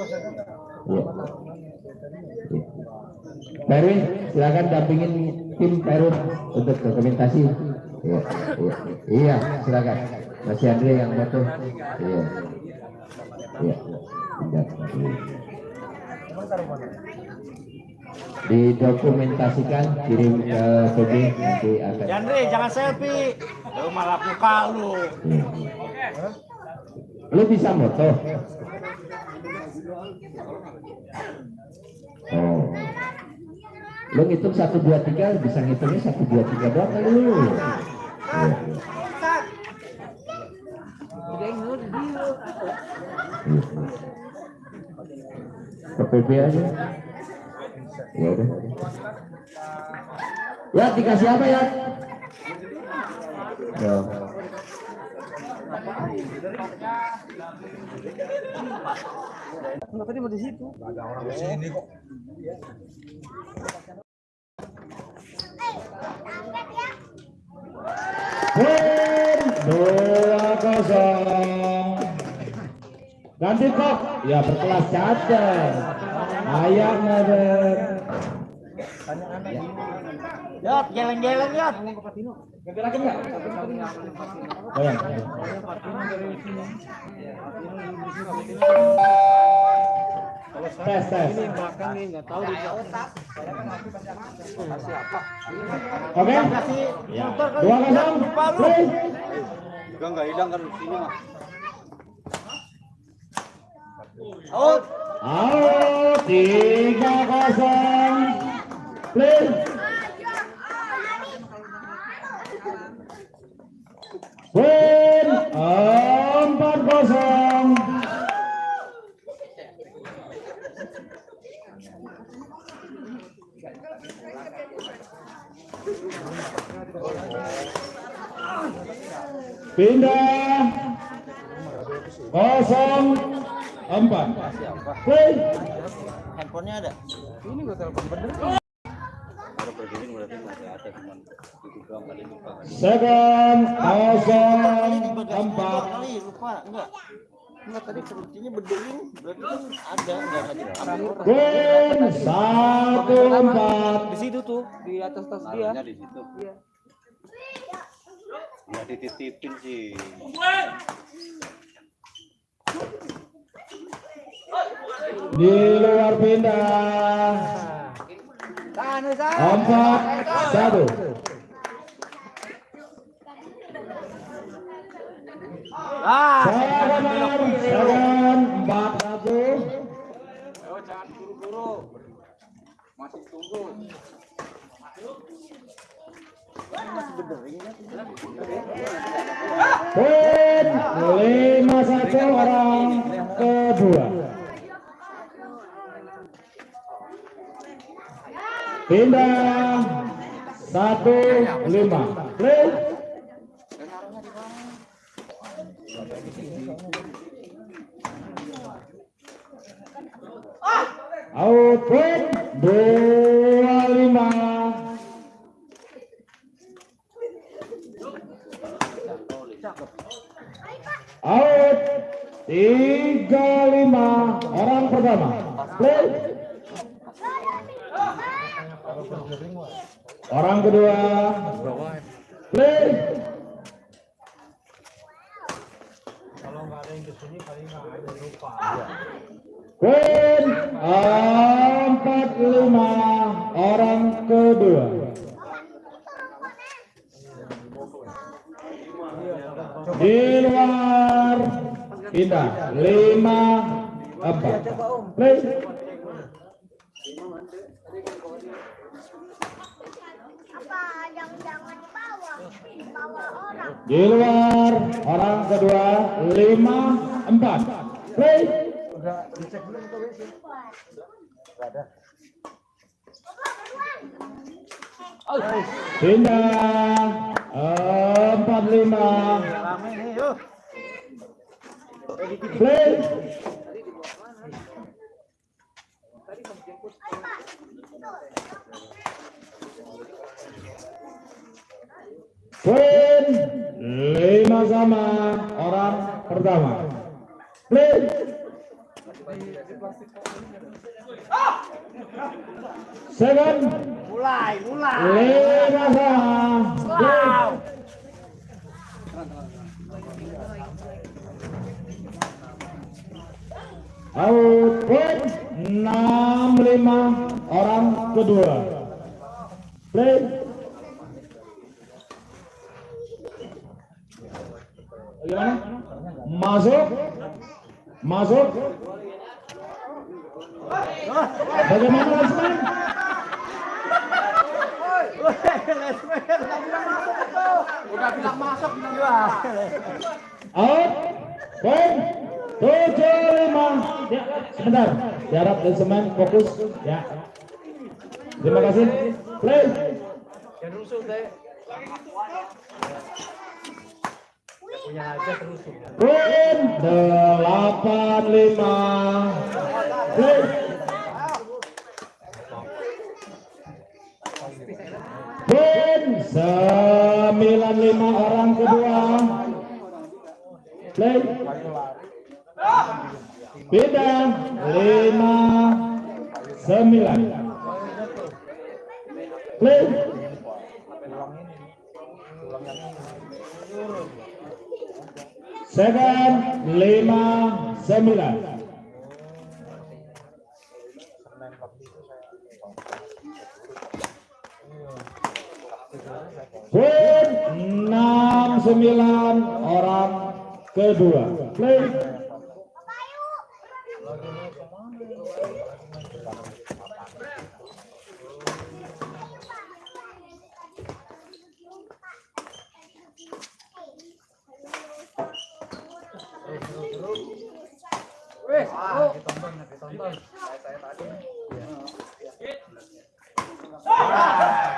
Ya. Perwin, silakan dampingin tim Perwin untuk dokumentasi. Iya, iya, iya, silakan. Masih Andre yang foto. Iya. Iya. Didokumentasikan kirim ke PB nanti akan. Yandri, jangan selfie. Lu malah buka lu. Iya. Lu bisa moto? Oh. Lu ngitung satu dua tiga bisa ngitungnya satu dua tiga doang kali lu. Ke PB aja. Ya udah. Ya dikasih apa ya? Ya. Enggak tadi mau di situ. Win dua kosong. Ganti kok, ya berkelas cacat. Ayak ngadep. Yot, geleng-geleng yot. Goyang. Tes tes. Makan nih enggak tahu di Oke. Kasih motor kali. Dua kosong. Lupa lu. Play. Juga nggak hilang kan di sini mah. Out. Out tiga kosong. Play. Win empat kosong. Pindah kosong empat. Handphonenya ada. Ini gua telepon bener. Kalau berdiri berarti masih ada cuman itu doang kali lupa kan. Second kosong empat. kali lupa enggak. Enggak tadi berarti kan ada enggak ada satu empat. di situ tuh di atas tas dia di situ. Iya. Nggak dititipin sih. Di luar pindah. Empat satu. Ah, empat satu. masih lima satu orang kedua. Pindah satu lima. Play. Out win dua lima. Out tiga lima orang pertama. Play. Poin 45 orang kedua. Di luar kita 5 apa? Di luar orang kedua 5 empat. Play. Udah ada. Pindah empat lima. Play. Poin lima sama orang pertama. Play. Seven. Mulai, mulai. Lima sama. Out point enam lima orang kedua. Play. Gimana? Masuk. Masuk. Bagaimana Lesman? Udah bilang masuk bilang. Out. Point. Tujuh lima. Ya, sebentar. Jarak semen fokus. Ya. Terima kasih. Play. Yang rusuh teh. Point delapan lima. Point sembilan lima orang kedua. Play. Beda lima sembilan. Play. Second lima sembilan. Poin enam sembilan orang kedua. Play.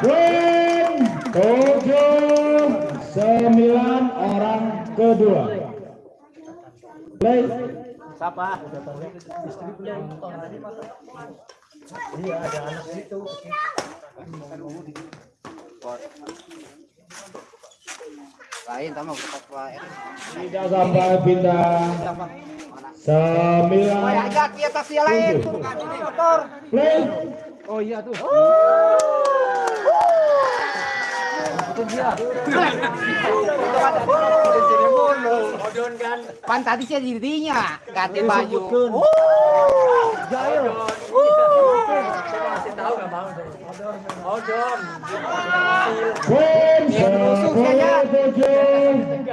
Poin tujuh sembilan orang kedua. Play. Siapa? Lain sama lain. Tidak sampai pindah. Sembilan. Aja kita tas dia lain. Motor. Play. Oh iya tuh. Pan tadi saya dirinya, ganti baju. Oh, sepuluh tujuh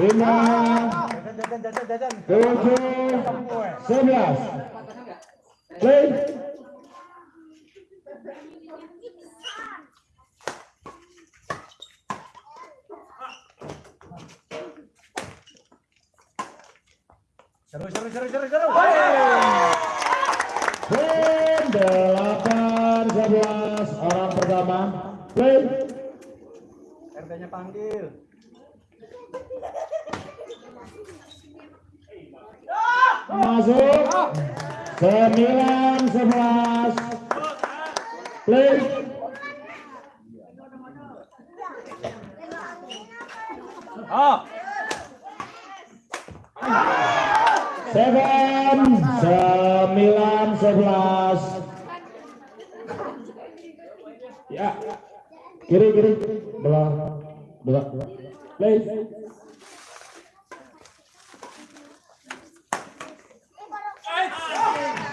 lima tujuh sebelas play Seru seru seru seru seru. Poin delapan sebelas orang pertama. Play. RT-nya panggil. masuk. Sembilan sebelas. Play. Ah. Seven, sembilan, sebelas. Ya, kiri kiri, belah, belah, play.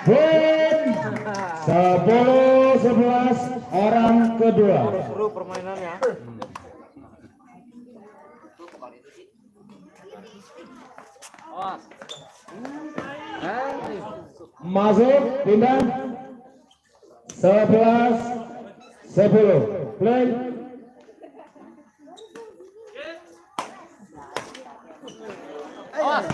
Poin sepuluh sebelas orang kedua. Seru permainannya. Awas. Masuk pindah. 11 10 play. Awas.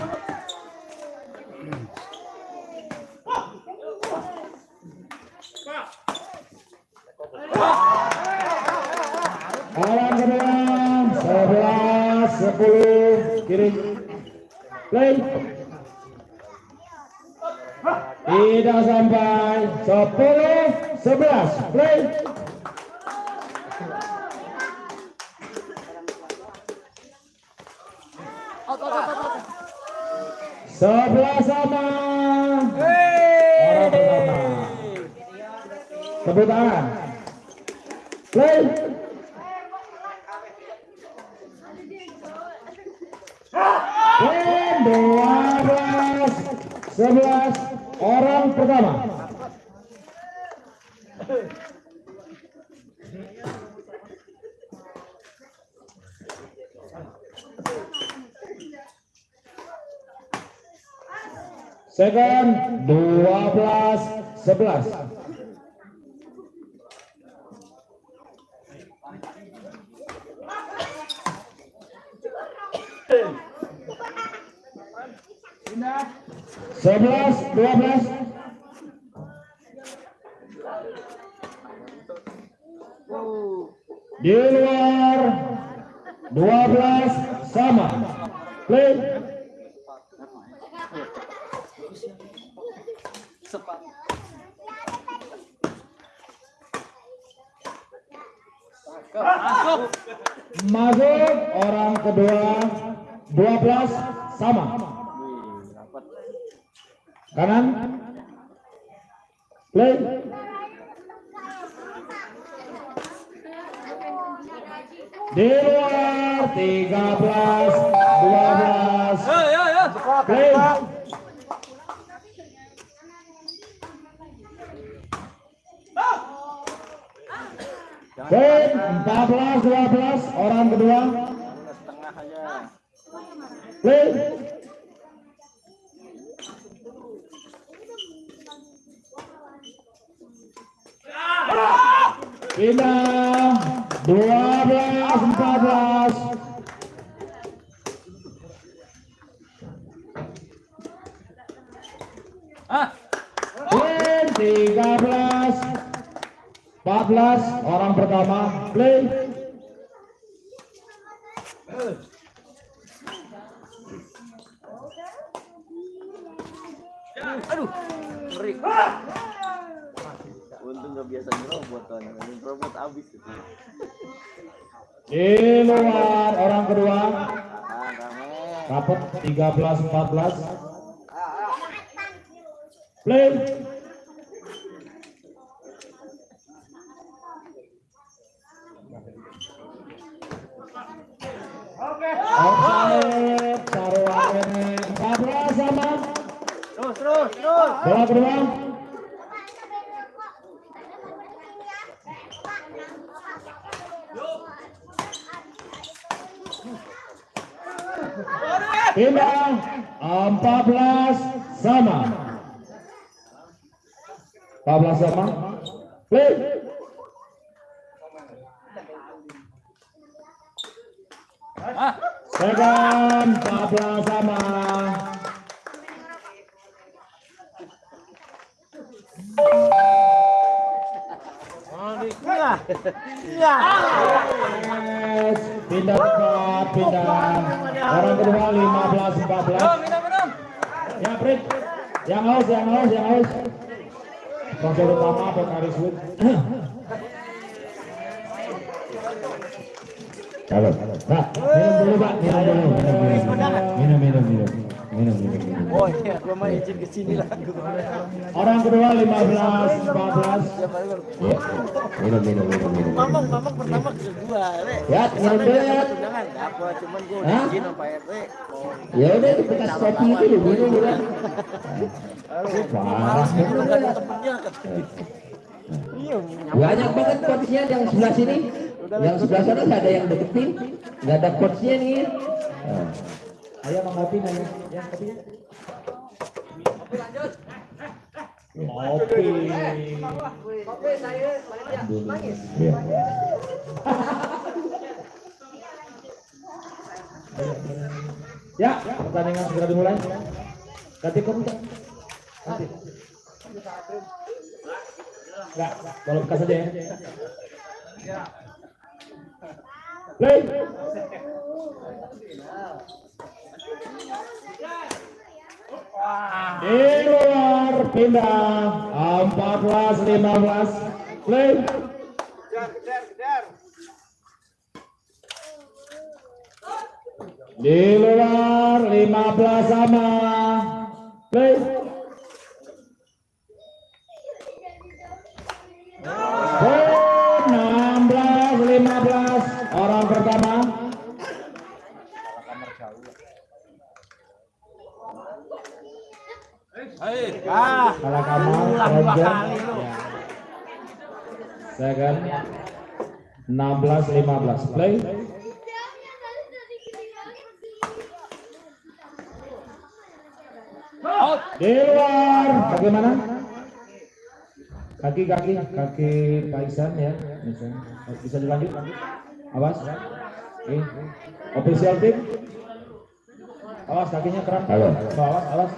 Alam 11 10 kiri play. Tidak sampai, 10, 11, play. Sebelah sama. Orang pertama. Tepuk tangan. Play. Dan 12 11 orang pertama. Second 12 11. Sebelas, dua belas. Di luar dua belas sama. Play. Masuk. Masuk orang kedua dua belas sama. Kanan. Play. Di luar 13 12 Yo yo yo. Play. Play 14 12 orang kedua. setengah aja Play. Pindah 12 14 Ah. Play 13 14 orang pertama play Aduh. Ngeri. untung nggak biasa nyerobot kan nyerobot abis itu di luar orang kedua dapat 13 14 play. Offside, taruhannya 14 sama. Terus terus terus. Bola kedua pindah. 14 sama 14 sama play Ah. second 14 sama iya iya Yes, pindah cepat, pindah. Orang kedua 15 Yo 14. minum minum. Ya, Prit. Yang haus, yang haus, yang haus. Sponsor utama Pokari Sweet. Kalau, Pak, minum dulu, Pak. Minum dulu, minum, minum, minum, minum, minum, minum, minum, minum. oh iya gua mah izin ke sini lah Orang kedua 15 14. Ya, minum, minum, minum, minum. mamang mamang pertama ke gua le Ya, minum dulu ya. undangan dapat cuman gua udah Hah? izin sama Pak RT Ya udah, kita kopi dulu, minum dulu. Parah. Temennya katanya. iya Banyak banget coachnya yang sebelah sini. Yang sebelah sana ada yang deketin, nggak ada coachnya nih. Nah. Ayo mau ngopi nanya, ya kopi. Kopi. Iya. Ya, pertandingan segera dimulai. Ganti komentar. Ganti. Enggak, kalau bekas saja ya. Play. Di luar pindah 14 15 play. Di luar 15 sama. Play. Oh, 16 15 orang pertama Hei. Ah, salah kamar, Ranger. Ya. Second. 16 15 play. Out. Di luar. Bagaimana? Kaki kaki kaki Pak Isan ya. Bisa, bisa dilanjut. Awas. Oke. Official team. Awas kakinya keram. Halo. Awas, awas.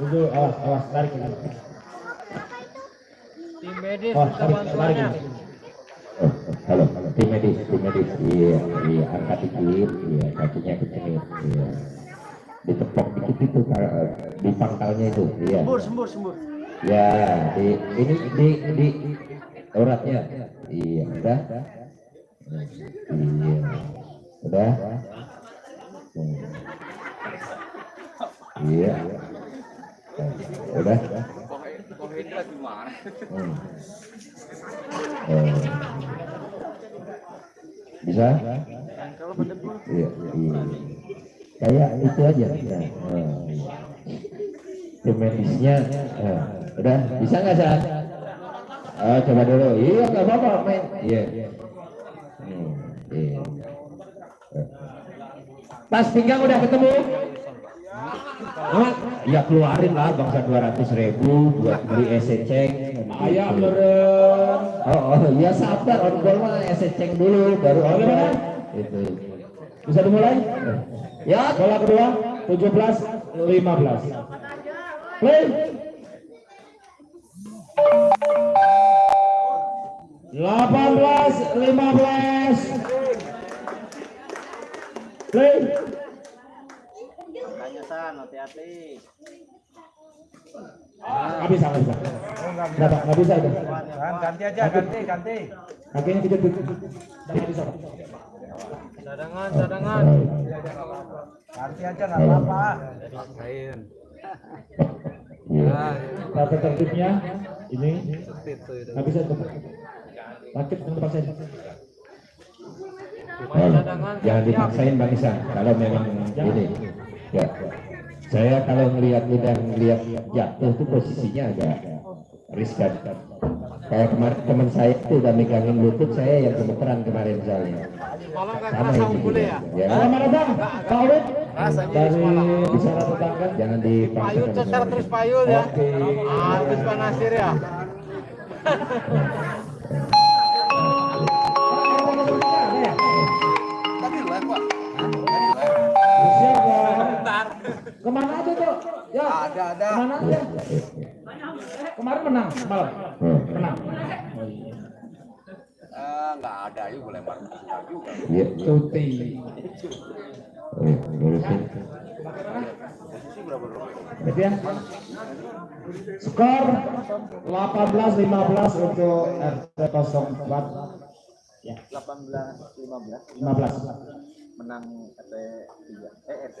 Tunggu, awas, awas, tarik. Tim medis Oh, tarik, tarik. bantuannya. Oh, halo, tim medis, tim medis, iya, iya, angkat dikit, iya, kakinya kecengit, iya, ditepok dikit itu di pangkalnya itu, iya, Sembur, sembur, sembur. ya, di ini di di uratnya, iya, udah, iya, udah, iya, udah, Hmm. Eh, bisa? Iya, iya. Kayak itu aja. Ya. Tim medisnya, eh, udah bisa nggak saat? Oh, coba dulu. Iya nggak apa-apa main. Iya. Hmm, iya. Tas pinggang udah ketemu? Oh, ya keluarin lah bangsa 200 ribu buat beli eseceng. Ayam meren. Oh, oh ya sabar on goal mah eseceng dulu baru on goal. Itu. Bisa dimulai? Ya, Bola kedua 17 15. Play. 18 15. Play. San, hati-hati. Nggak bisa, nggak bisa. Nggak, nggak bisa itu. ganti aja, ganti, ganti. Kakinya tidak nggak bisa. Cadangan, cadangan. Ganti aja nggak apa-apa. Iya. Tata tertibnya ini nggak bisa itu. Dipaksain. Main cadangan. Jangan dipaksain Bang Isan kalau memang ini. Ya. Saya kalau melihat udah melihat jatuh tuh posisinya agak riskan. Kayak kemarin teman saya tuh udah megangin lutut saya yang gemeteran kemarin soalnya. Malam nggak Sama ini ya? Ya. Selamat datang, Pak. Rasanya Dari semalam. bicara tetangga. Jangan dipaksakan. Payun secara terus payun ya. Oke. Habis Pak Nasir ya. Ke mana aja tuh? Ya. Ada ada. Ke mana aja? Kemarin menang malam. Menang. Iya. Cuti. Oh, ngurusin. Gitu ya. Skor 18-15 untuk RT 04 ya 18 15 15 menang RT 3. Eh RT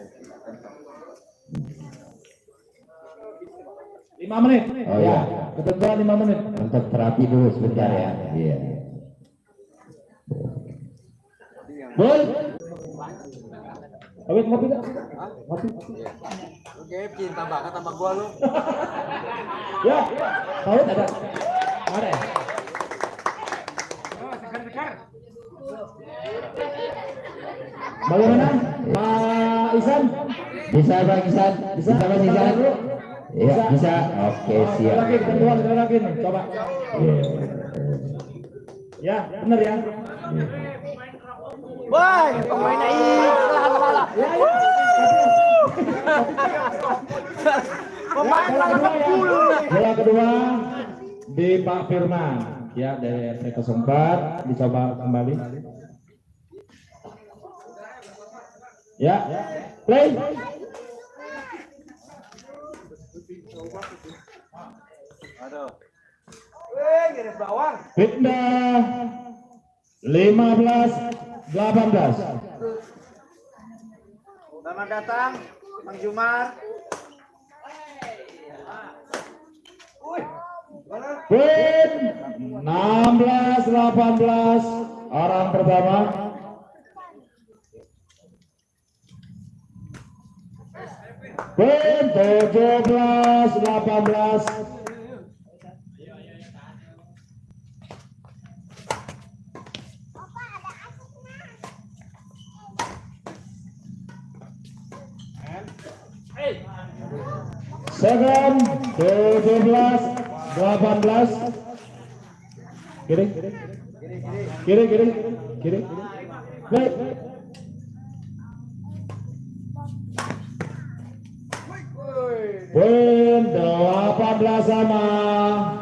5 menit Oh, ya iya. ketentuan 5 menit Untuk terapi dulu sebentar ya. Iya. Bol Awit ngopi nggak? Ngopi. Oke, bikin tambah tambah gua lu. Ya, Awit ada. Ada ya? Bagaimana? Pak Isan? Bisa Bang Isan? Bisa Bang Isan? Iya, bisa. Oke, Oh, siap. Lagi, sekali lagi nih, coba. Ya, benar ya. Wah, pemain ini. Ya, ya. bola kedua ya. Bola kedua di Pak Firman ya dari RT 04 dicoba kembali. Ya, play. Aduh. Wih, bawang. Pindah 15 18. Selamat datang, Bang Jumar. Win 16 18 orang pertama. Win 17 18 Second 17 18 Kiri. Kiri kiri kiri. Play Poin 18 sama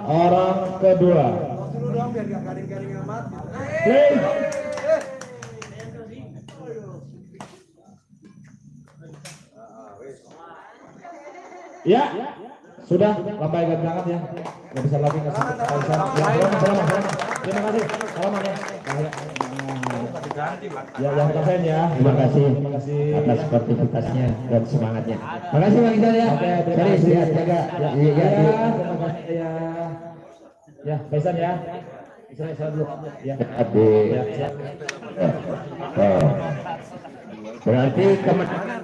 orang kedua. Dulu dong biar gak garing-garing amat. Play Ya, sudah. Lambai agak berangkat ya. Nggak bisa lagi kasih Kaisar. Selamat, selamat. Terima kasih. Selamat ya. Ya, yang kasihan ya. Terima kasih Terima kasih. atas partisipasinya dan semangatnya. Terima kasih Bang Iqbal ya. Oke, ya, jaga. Ya, Iya, ya, iya. terima kasih ya. Ya, Kaisan ya. Israel, Israel dulu. Ya. Ya, ya. Oh. Berarti kemenangan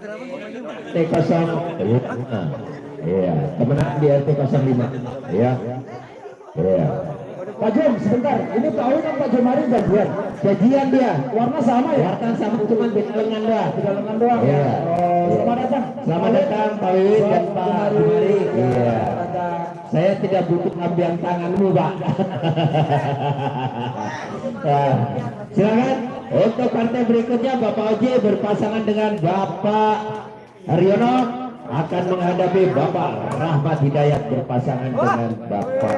T0 Nah, Iya, kemenangan di RT 05. Iya. Iya. Pak Jom, sebentar. Ini Pak kan Pak Jomari gajian. Gajian dia. Warna sama ya? Wartan sama cuma beda lengan doang. Tiga lengan doang Iya. ya. Oh, Iya. selamat datang. Selamat datang Pak Wiwin dan Pak Jumari. Iya. Saya tidak butuh ambian tanganmu, Pak. Nah, silakan untuk partai berikutnya Bapak Oji berpasangan dengan Bapak Haryono akan menghadapi Bapak Rahmat Hidayat berpasangan dengan Bapak.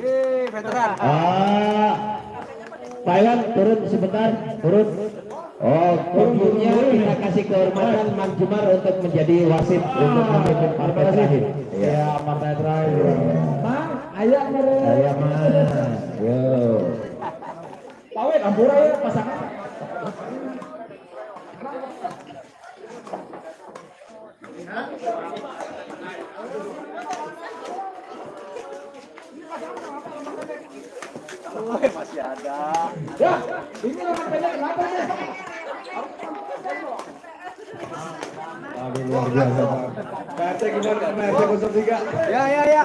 Wih, veteran. Ah, Iwan turun sebentar, turun. Oh, podiumnya kita kasih kehormatan Mang Jumar untuk menjadi wasit untuk memimpin partai terakhir. Iya. Ya, partai terakhir. Mang, ayah mereka. Saya mah, yo. Pak Win, ampura ya pasangan. Wih, masih ada. Ya, ini pendek kenapa ya? Luar biasa. PRT gimana? PRT 03. Ya, ya, ya.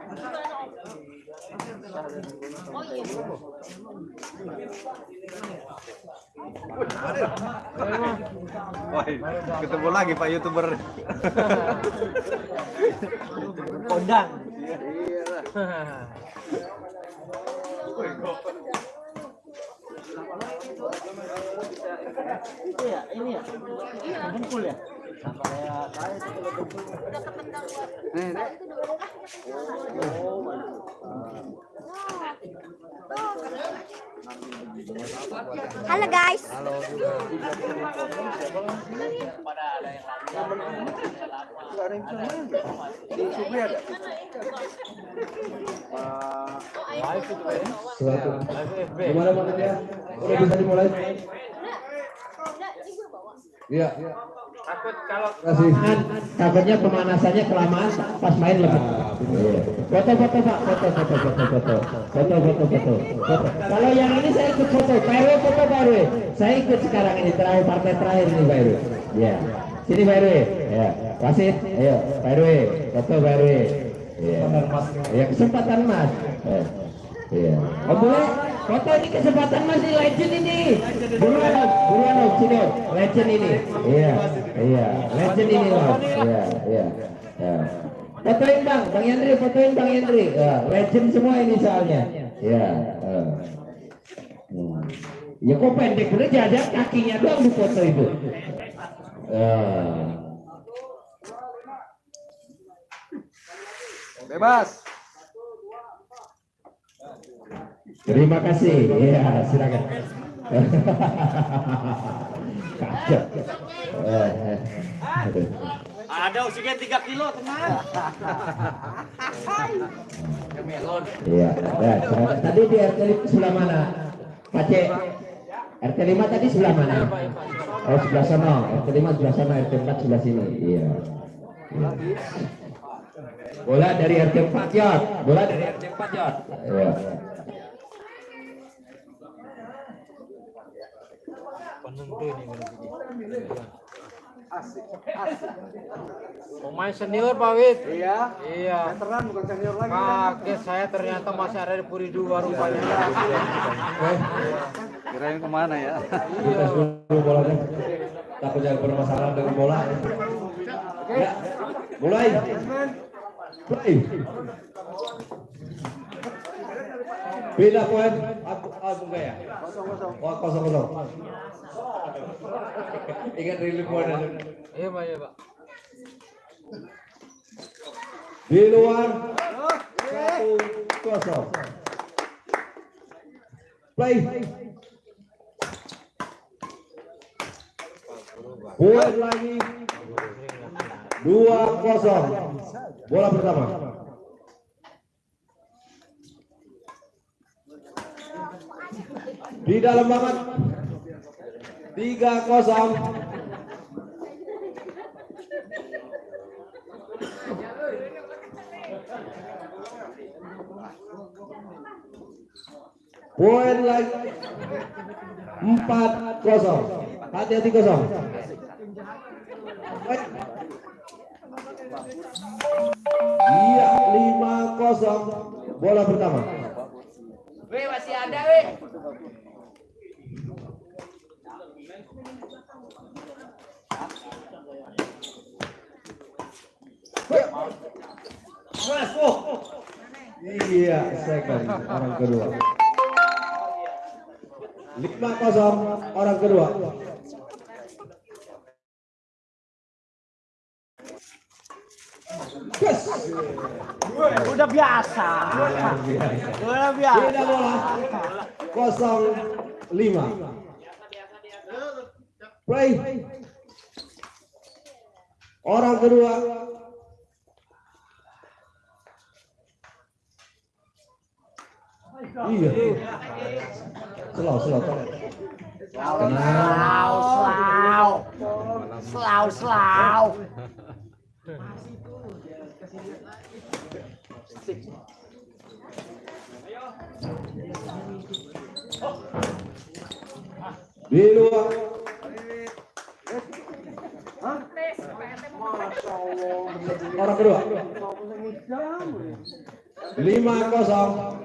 Wah, ketemu lagi Pak YouTuber. Kondang. Iya ya, ini ya. Bengkul ya. Sama kayak saya itu kalau bengkul. Nih, nih. Halo guys. Ada yang? Di ada? Gimana? Udah bisa dimulai? Iya. Takut kalau kasih. Kan takutnya pemanasannya kelamaan pas main lebih. Foto foto Pak, foto foto foto foto. Foto foto foto. Foto. Kalau yang ini saya ikut foto. Pak RW foto Pak RW. Saya ikut sekarang ini terakhir partai terakhir ini Pak RW. Ya. Sini Pak RW. Ya. Wasit. Ayo Pak RW. Foto Pak RW. Iya. Ya kesempatan Mas. Eh. Iya. Oh boleh? Foto ini kesempatan Mas ini legend ini. Buruan buruan sini. Legend ini. Iya. Iya. Legend ini Om. Iya. Iya. Ya. Fotoin Bang, Bang Yandri, fotoin Bang Yandri. Ya, legend semua ini soalnya. Ya. eh. Hmm. Ya kok pendek bener jajan kakinya doang di foto itu. Eh. Bebas. Terima kasih. Iya, silakan. Kacau. Ada oksigen 3 kilo, teman. Iya, ya, silakan. Tadi di RT sebelah mana? Pak C. RT 5 tadi sebelah mana? Oh, sebelah sana. RT 5 sebelah sana, RT 4 sebelah sini. Iya. Iya. Bola dari RT 4 yard. Bola dari RT 4 yard. Iya. Pemain senior Pak Wid. Iya. Iya. Veteran bukan senior lagi. Kaget saya ternyata masih ada di Puri 2 rupanya. Kirain ke mana ya? Kita dulu bolanya. Takutnya bermasalah dengan bola. Ya, mulai. Mulai. Beda poin. Aku aku enggak ya? Kosong kosong. Oh, kosong kosong. Ingat rilis poin aja. Iya Pak, iya Pak. Di luar. Satu kosong. Play. Poin lagi. Dua kosong. Bola pertama. Di dalam banget. Tiga kosong. Poin lagi. Empat kosong. Hati-hati kosong. Iya, lima kosong. Bola pertama. Weh, masih ada, weh. Iya, second orang kedua. Lima kosong orang kedua. Yes. Udah biasa. Udah biasa. Beda bola. Kosong lima. Play. Orang kedua. Iya. Tolong. Tenang. Slau, slau. Slau, slau. Di luar. Orang kedua. Lima kosong.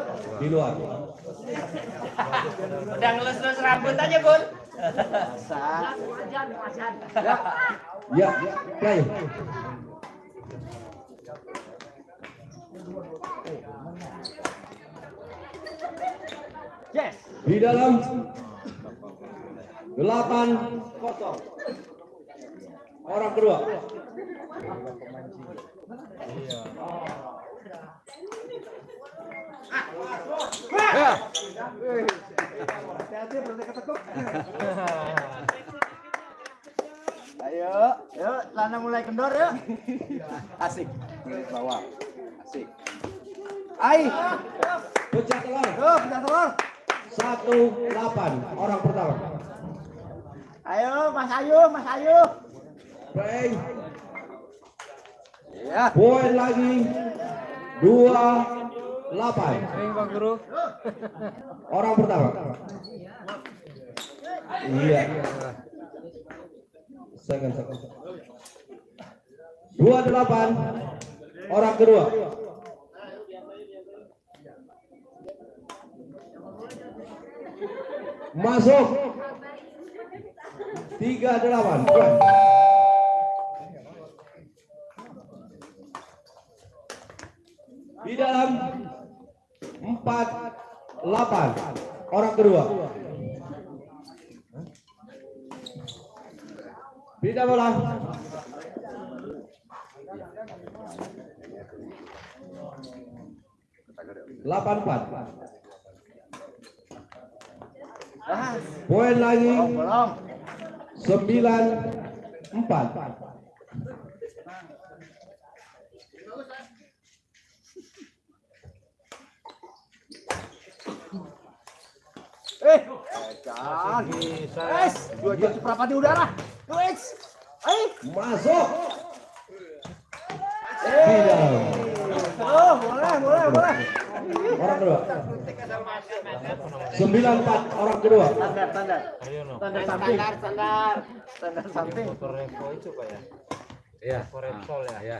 Out. Di luar. Udah ngelus-ngelus rambut aja, Bun. Ya, play. Yes. Di dalam delapan kosong. Orang kedua. Ketekuk. Ayo, yuk, Lana mulai kendor ya. Asik. Bawa. Asik. Ai. Pecah telur. Tuh, pindah telur. Satu delapan. Orang pertama. Ayo, Mas Ayu, Mas Ayu. Baik. Ya. Poin lagi. Dua delapan. Ring Pak Guru. Orang pertama. Iya. Second, second. Dua delapan. Orang kedua. Masuk. Tiga delapan. Di dalam empat delapan. Orang kedua. Pindah bola. Delapan empat. Poin lagi. Sembilan empat. Eh, Jangan. Bisa. Es, dua jam seperempat di udara. Wes. Ai. Masuk. Tidak. Oh, boleh, boleh, boleh. Orang kedua. Sembilan empat. Orang kedua. standar, standar. Ayo. Standar samping. Standar, standar samping. Motor Revo itu Pak ya. Iya. Motor Repsol ya. Iya.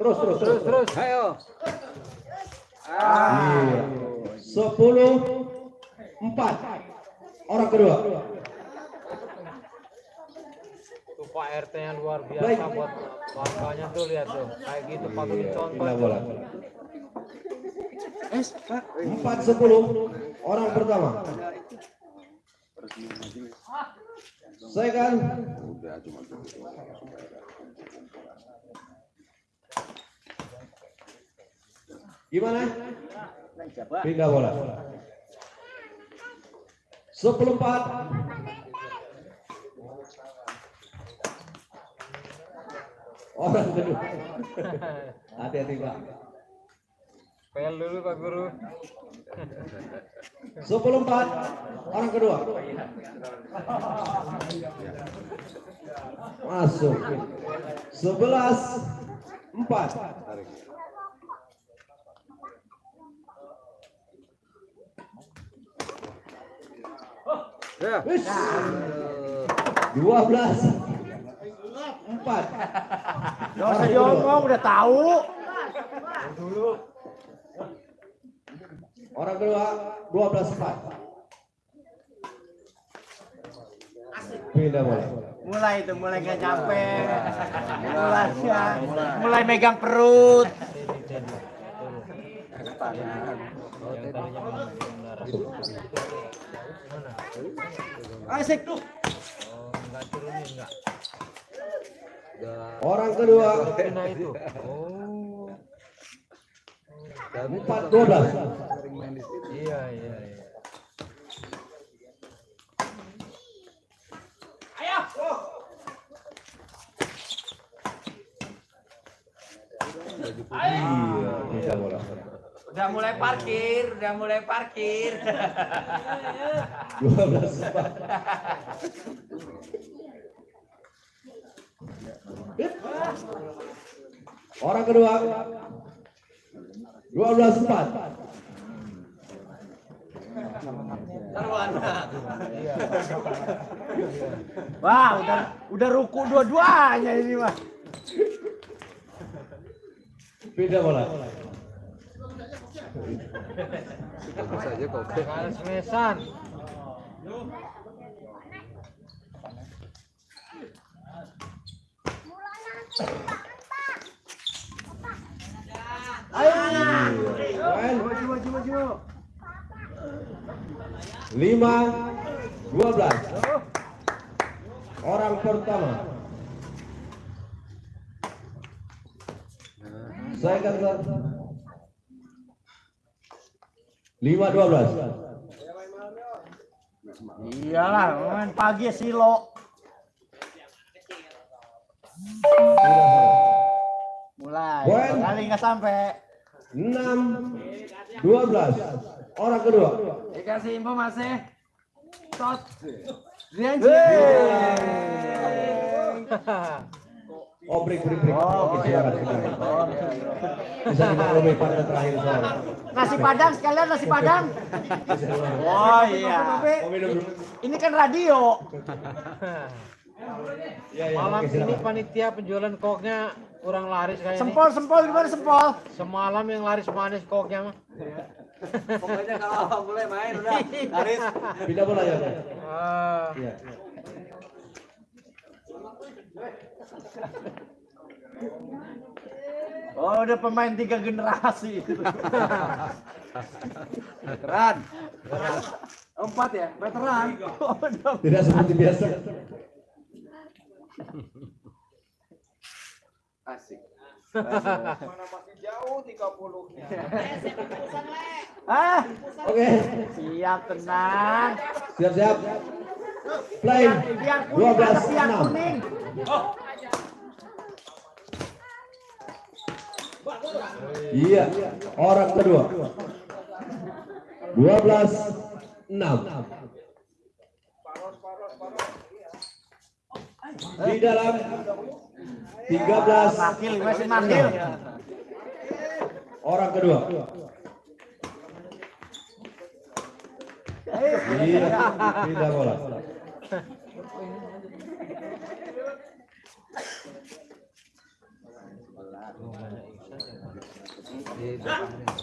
Terus terus terus. Terus. Ayo. Sepuluh empat. Orang kedua. Tuh Pak RT yang luar biasa Baik. buat warganya tuh lihat tuh. Kayak gitu patut dicontoh. Pindah bola. Empat sepuluh. Orang pertama. Second. Gimana? Pindah bola. Sepuluh empat. Orang kedua. Hati-hati Pak. Pel dulu Pak Guru. Sepuluh empat. Orang kedua. Masuk. Sebelas empat. Wis. Dua belas empat. Usah diomong, udah tahu. Orang kedua dua belas empat. Pindah bola. Mulai itu, mulai gak capek. Mulai ya. Mulai megang perut. Yang tadinya menang Asik tuh. Oh, enggak turunin enggak. Orang kedua itu. Oh. empat dua belas. Iya, iya, iya. Iya, pindah bola. Udah mulai parkir, udah mulai parkir. Dua belas empat. Orang kedua dua belas empat. Wah, udah udah ruku dua-duanya ini mah. Pindah bola. Mesan. Maju, maju, maju. lima dua belas. Orang pertama. Second set. Lima dua belas. Iyalah, main pagi silo. Mulai. Poin. Kali nggak sampai. Enam dua belas. Orang kedua. Dikasih info masih. Tot. Oh break break break. Oke silakan silakan. Bisa dimaklumi pada terakhir soal. Nasi padang sekalian nasi padang. Oh iya. Oh. Ini kan radio. Iya iya. Malam Oke ini panitia penjualan koknya kurang laris kayak ini. Sempol sempol gimana sempol? Semalam yang laris manis koknya mah. Pokoknya kalau mulai main udah Haris. Pindah bola ya. Ah, Iya. Oh udah pemain tiga generasi. Keren. Empat ya, veteran. Tidak seperti biasa. Asik. Mana masih jauh 30. ah, Oke. siap tenang. Siap siap. Play. Biar kuning, 12 ada biar 6. Kuning. Iya, orang kedua. 12 6. Di dalam 13 Makil, masih makil. orang kedua. Iya, tidak bola.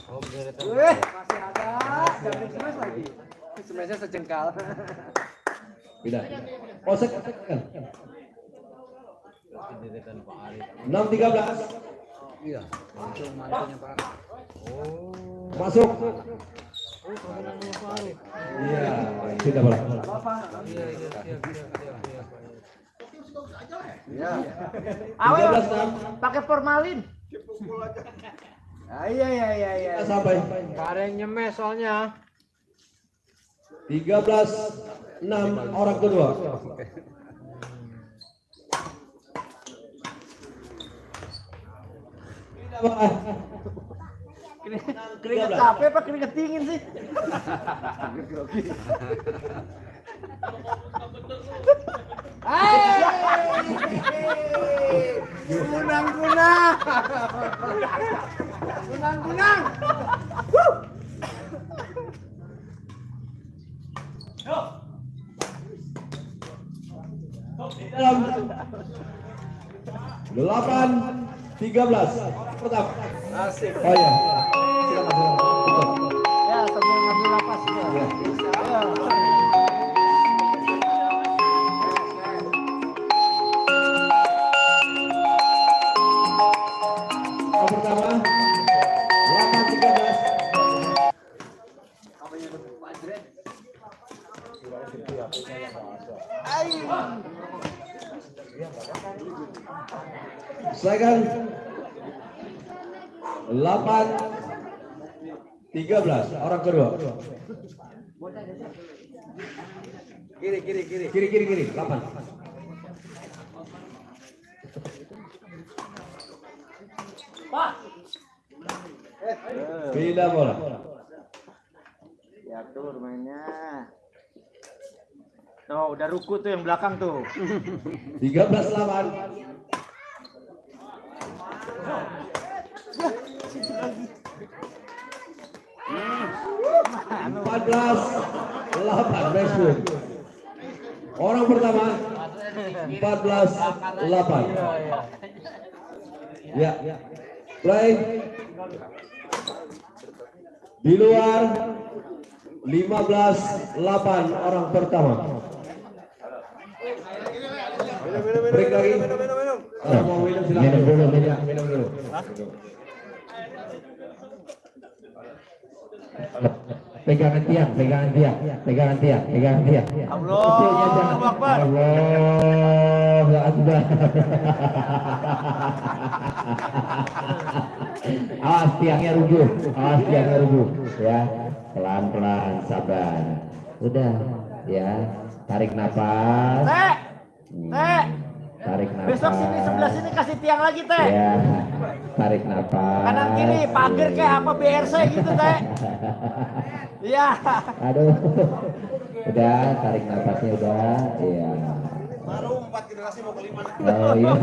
Oh, bener itu. Masih ada. Jangan lagi. Sejengkal. Tidak. Oh, second. Pendidikan Pak Arif. 6 13. Iya. Itu mantunya Pak. Masuk. Oh, Arif. Iya, tidak bola. Iya, iya. Iya. Awel 13 6. pakai formalin. Ah, iya iya iya iya. Sampai Gak ada yang nyemes soalnya. 13 6 orang kedua. Keringet capek apa keringet dingin sih? Gunang gunang. Gunang gunang. dalam 8 13 pertama Asik. oh ya silakan silakan Ya sambil ngambil napas ya. Ayo. Daniel 8 13 orang kedua. Kiri kiri kiri. Kiri kiri kiri. 8 Pak Bila bola? Diatur mainnya. Tuh, udah ruku tuh yang belakang tuh. 13 lawan. 14 8 Orang pertama 14 8. Ya. ya. Play. Di luar 15 8 orang pertama. Break lagi. Minum dulu, minum, minum dulu. pegangan tiang, pegangan tiang, pegangan tiang, pegangan tiang. Allah Kecilnya jangan. Akbar. Allah Akbar. Awas tiangnya rubuh, awas tiangnya rubuh, ya. Pelan-pelan, sabar. Udah, ya. Tarik napas. Teh, Hmm. Tarik napas. besok sini sebelah sini kasih tiang lagi teh. Ya, tarik napas. Kanan kiri pagar kayak apa BRC gitu teh. Iya. Aduh. Udah, tarik napasnya udah. Iya. Baru empat generasi mau kelima. Oh iya.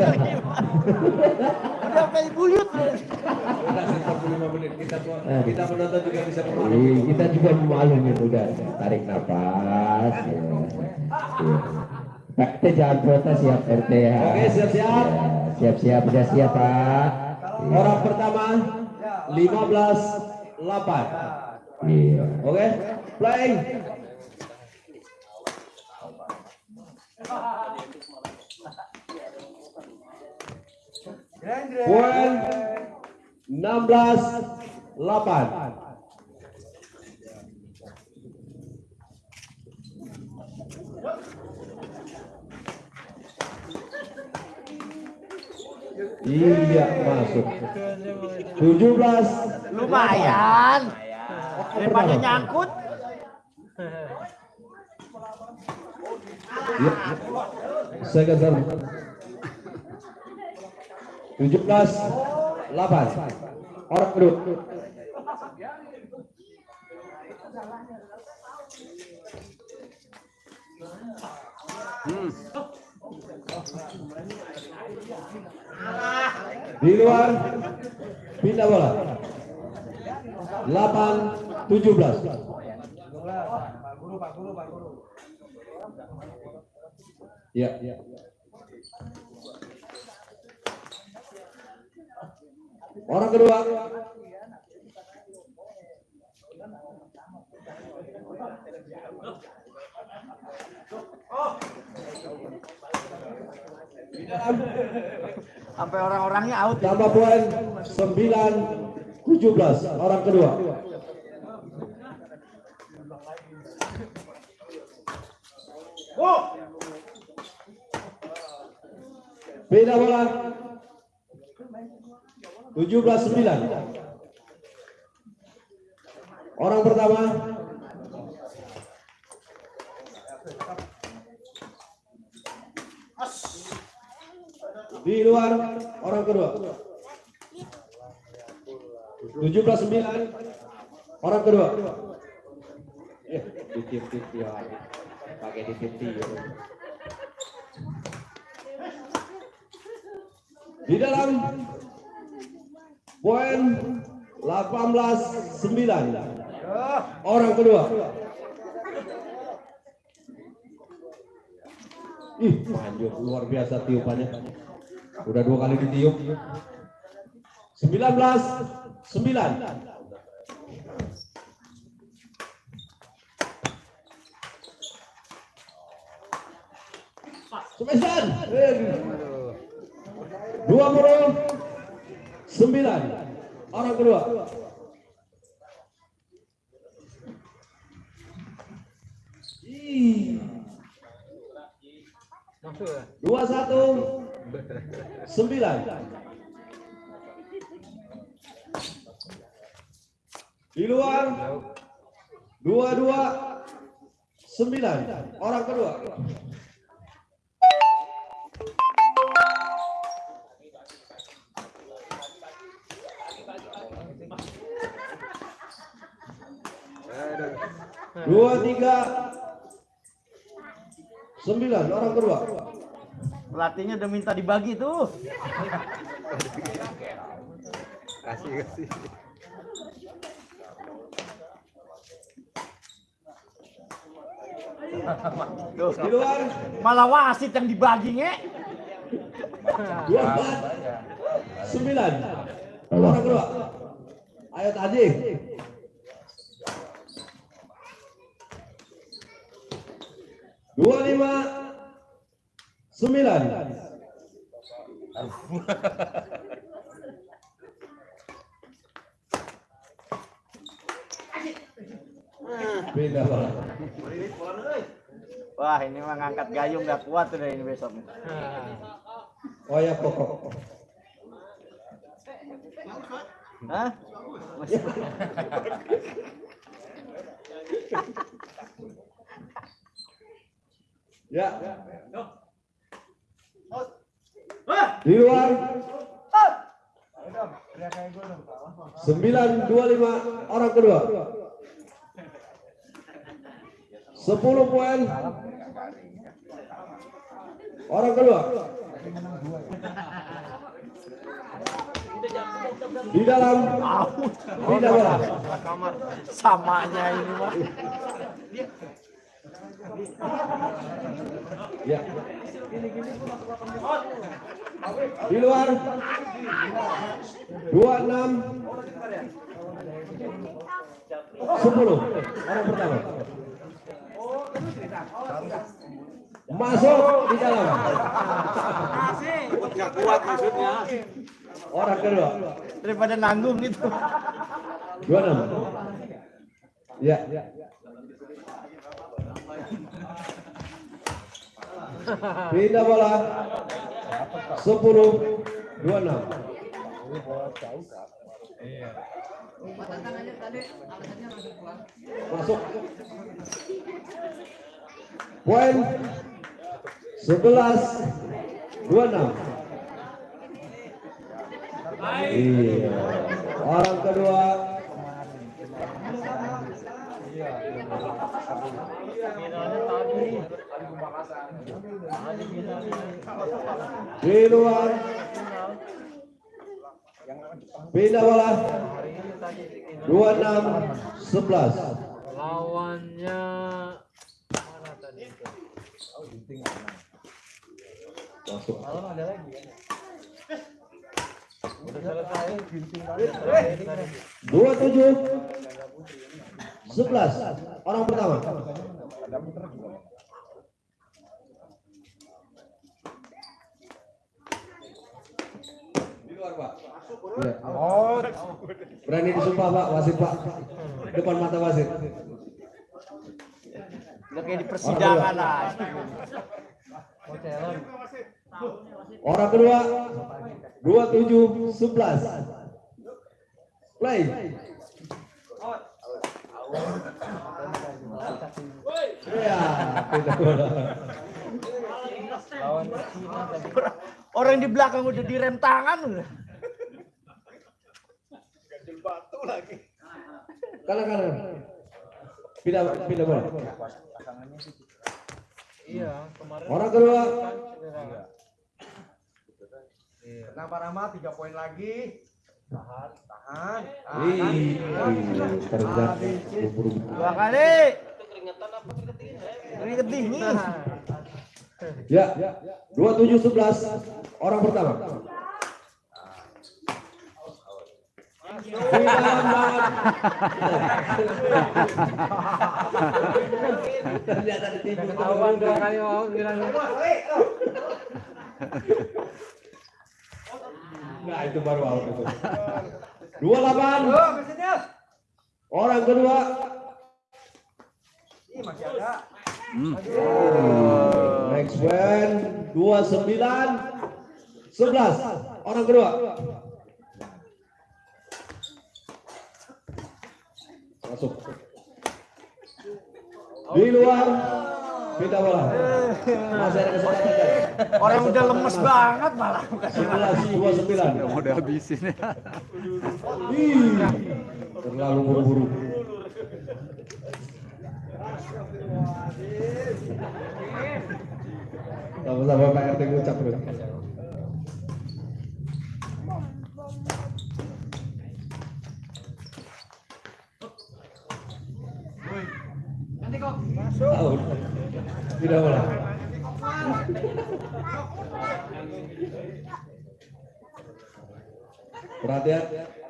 Udah kayak buyut. Masih 45 menit kita kita menonton juga bisa Iya, kita juga memalumin udah. Tarik napas. Ya. Iya. Pak, kita jangan protes ya RT ya. Oke, siap-siap. Ya, Siap-siap, udah siap Pak. Iya. Orang pertama 15 8. Iya. Oke, play. Poin 16 8. Iya masuk. 17 Lumayan. Daripada nyangkut. Ya. Saya geser. 17 8. Orang kedua. Di luar pindah bola. 8 17. Ya, ya. Orang kedua. Sampai orang-orangnya out. tambah poin 9 17 orang kedua. Beda bola. 17 9. Orang pertama di luar orang kedua. 17 9 orang kedua. Ya, ditip-tip. Pakai ditip-tip. Di dalam poin 18 9 orang kedua. Ih, manjur luar biasa tiupannya. Udah dua kali ditiup. 19 9 Semesan. Dua puluh sembilan orang kedua. Ya? Dua satu sembilan. Di luar dua dua sembilan orang kedua. Dua tiga sembilan orang kedua. Pelatihnya udah minta dibagi tuh. Kasih kasih. Tuh. Di luar Malah wasit yang dibagi nge. dua empat sembilan orang kedua. Ayo tadi. Dua lima sembilan. Bola. Wah, ini mah ngangkat gayung nggak kuat udah ini besok. Oh ya pokok. Hah? Masih- Ya. Di luar. 925 orang kedua. 10 poin. Orang kedua. Di dalam. Tidak bola. Samanya ini mah. Ya. Di luar. 26 10 orang pertama. Masuk di dalam. Nggak kuat maksudnya. Orang kedua. Daripada nanggung gitu. 26. Ya. Pindah bola. 10 26. Masuk. Poin 11 26. Iya. Orang kedua di luar pindah bola. 26 11 Lawannya mana tadi? Itu? masuk Udah selesai. dua tujuh sebelas. Orang pertama. Oh berani disumpah pak. Wasit pak. Depan mata wasit. Udah kayak di persidangan lah. orang kedua dua tujuh sebelas. Play. pindah bola Orang di belakang udah direm tangan udah. kanan kanan pindah pindah bola Iya, kemarin orang kedua Kenapa Rama? Tiga poin lagi. Tahan, tahan. Ih, kerja buru Dua kali. Keringet dingin. Ya, 2711 orang pertama. Ternyata ditipu. ketahuan dua kali mau bilang Nah, itu baru out itu. 28. Orang kedua. Ih, masih ada. Next one 29 11 orang kedua. Masuk. Di luar pindah bola. Masih ada kesempatan. Orang udah lemes banget malah. 11 29. Mau dihabisin ya. Ih, terlalu buru-buru. Sama-sama Pak RT ngucap bro. Tahu. Tidak boleh. Perhatian,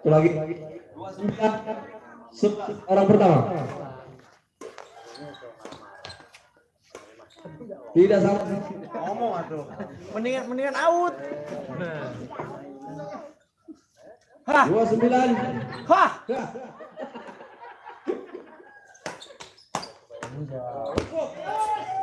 itu lagi. Orang pertama. Tidak sama. Ngomong atuh. Mendingan mendingan out. Dua sembilan. Hah,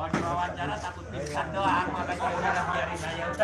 mau diwawancara takut pingsan doang makanya udah biarin aja.